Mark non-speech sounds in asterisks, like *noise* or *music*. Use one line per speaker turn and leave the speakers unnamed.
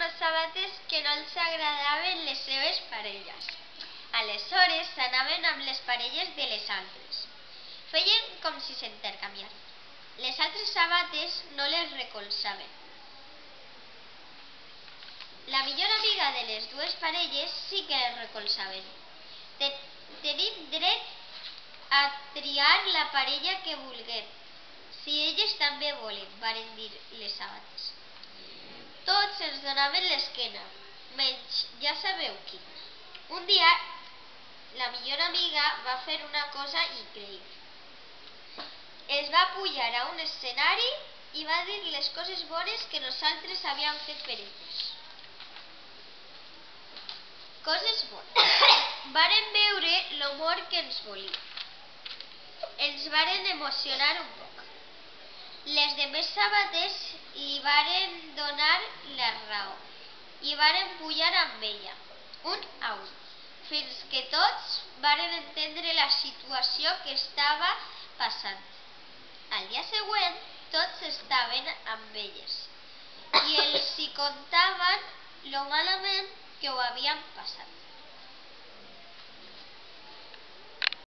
unes sabates que no els agradaven les seves parelles. Aleshores s'anaven amb les parelles de les altres. Feien com si s'intercanviaven. Les altres sabates no les recolzaven. La millor amiga de les dues parelles sí que les recolzaven. Te tenim dret a triar la parella que vulguem, si elles també volen, varen dir les sabates. Tots ens donaven l'esquena, menys ja sabeu qui. Un dia, la millor amiga va fer una cosa increïble. Es va pujar a un escenari i va dir les coses bones que nosaltres havíem fet per elles. Coses bones. *coughs* Varen veure l'humor que ens volia. Ens varen emocionar un poc. Les demés sabates li varen donar la raó i varen pujar amb ella, un a un, fins que tots varen entendre la situació que estava passant. Al dia següent tots estaven amb elles i els hi contaven lo malament que ho havien passat.